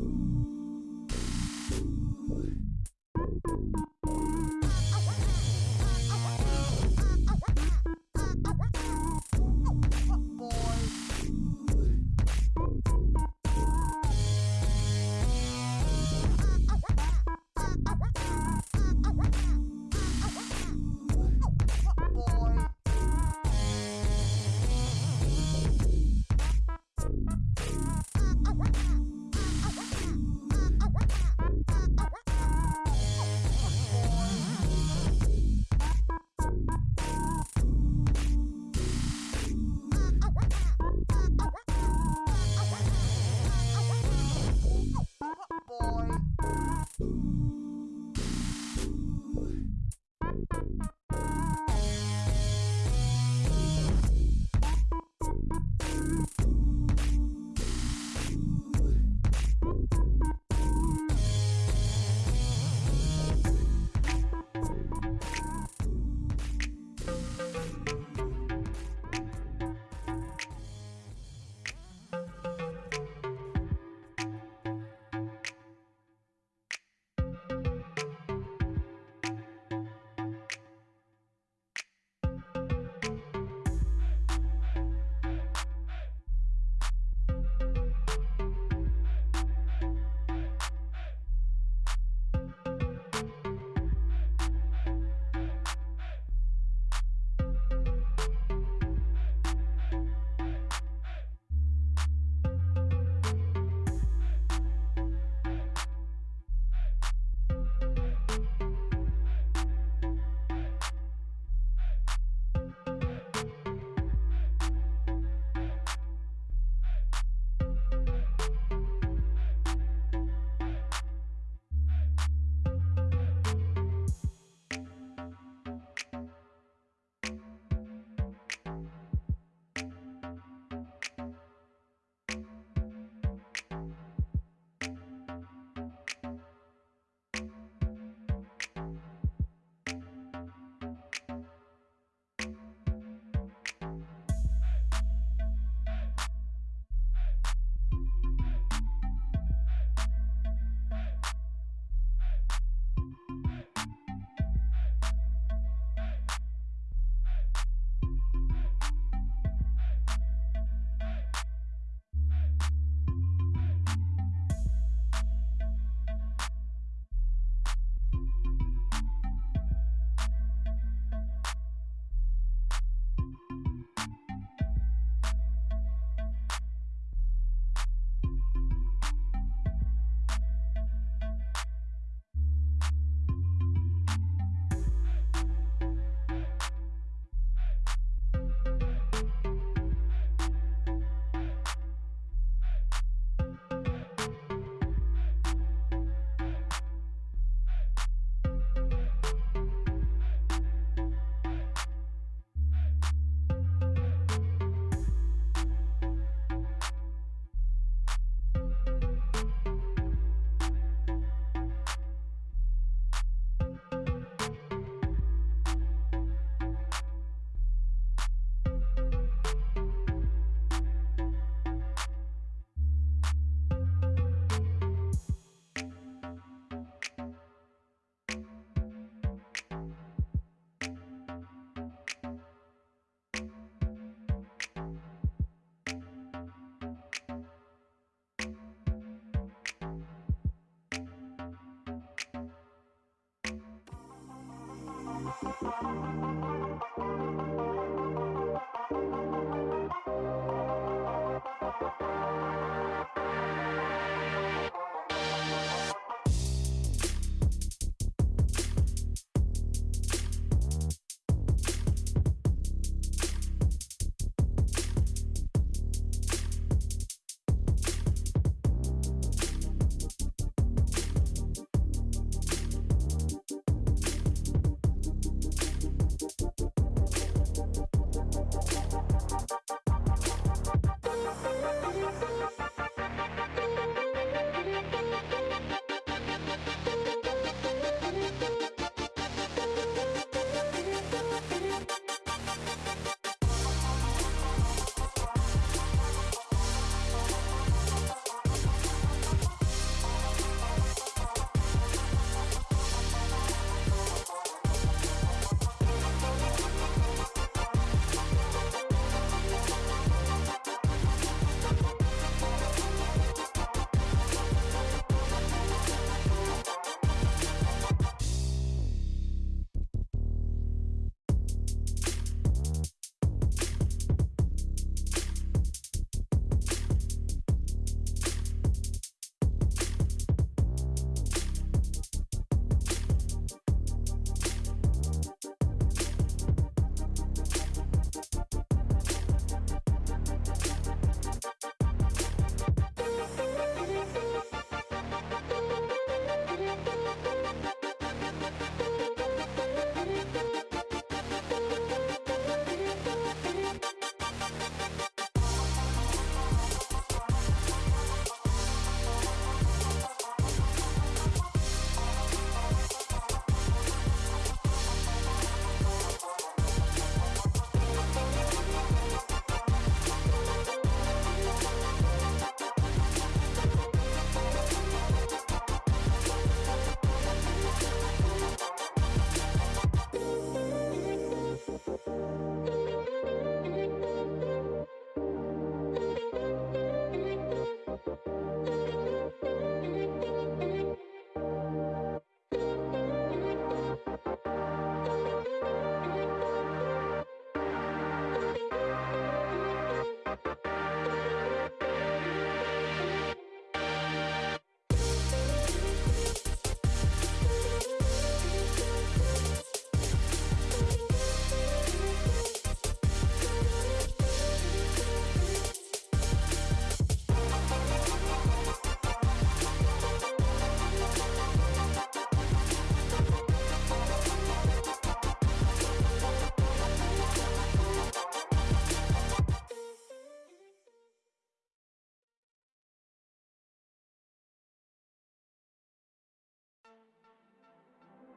Oh. Ooh.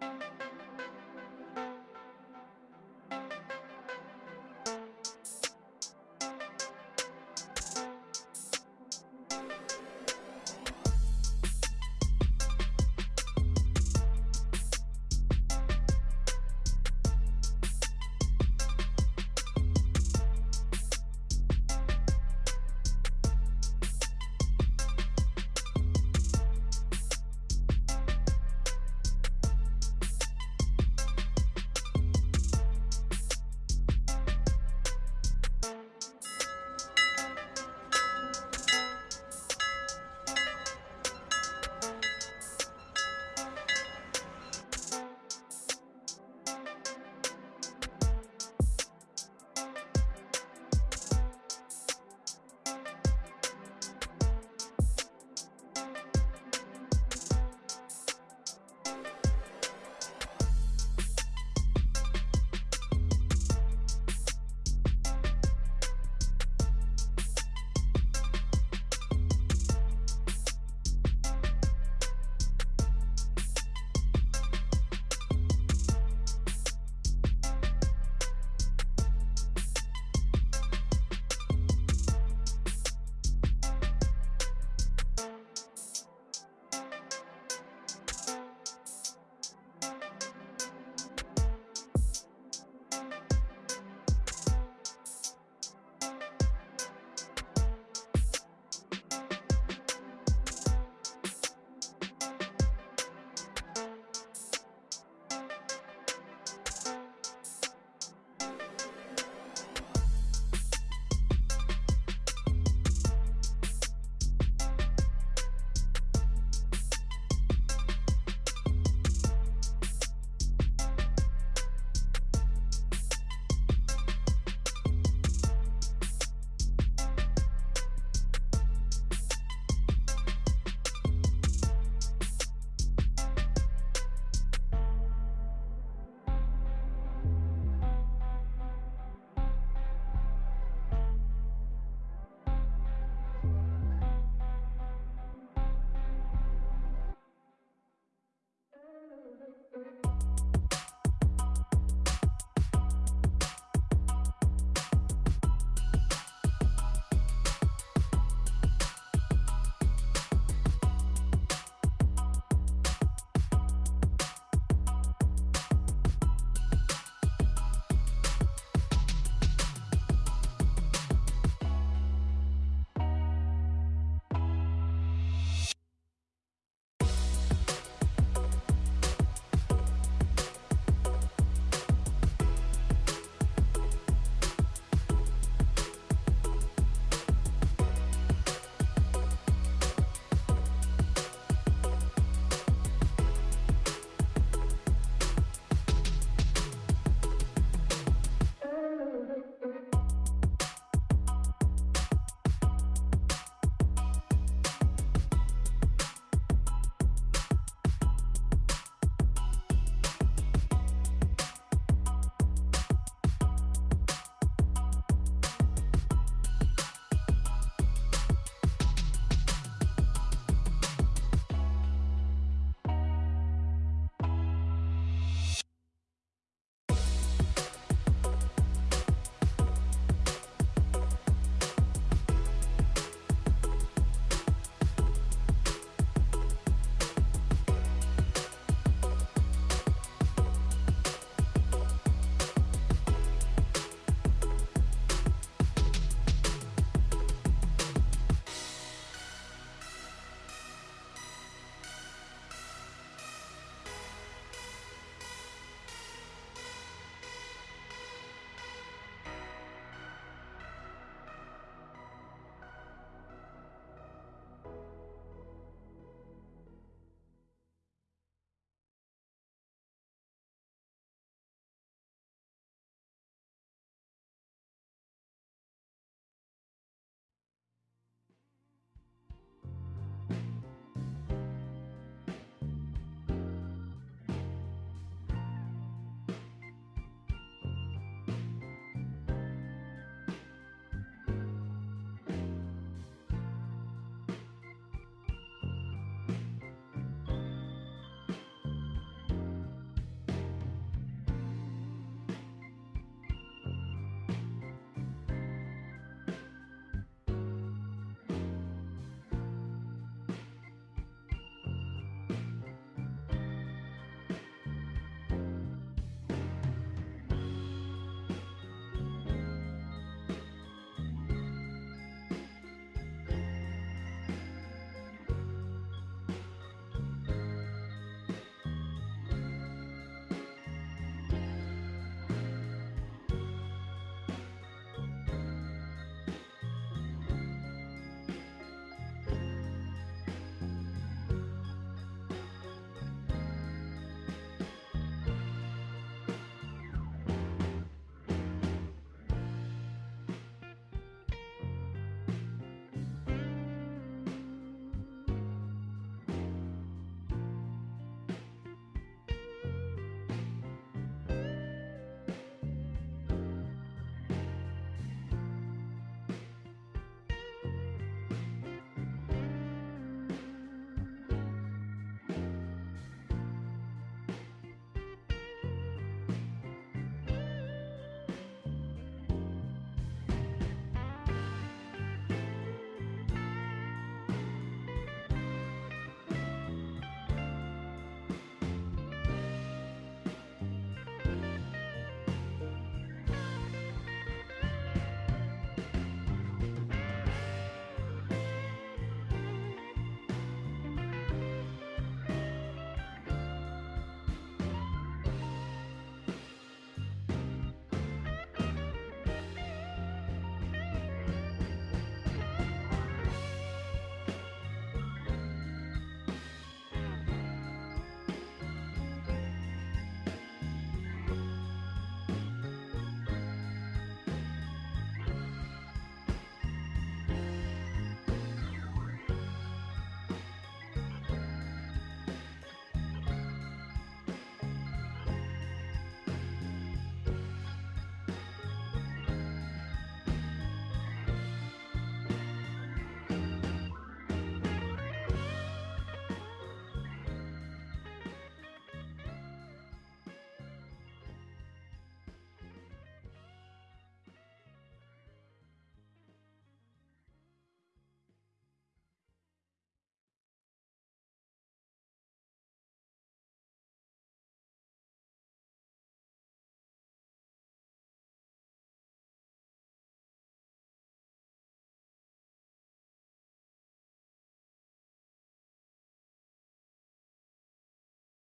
Thank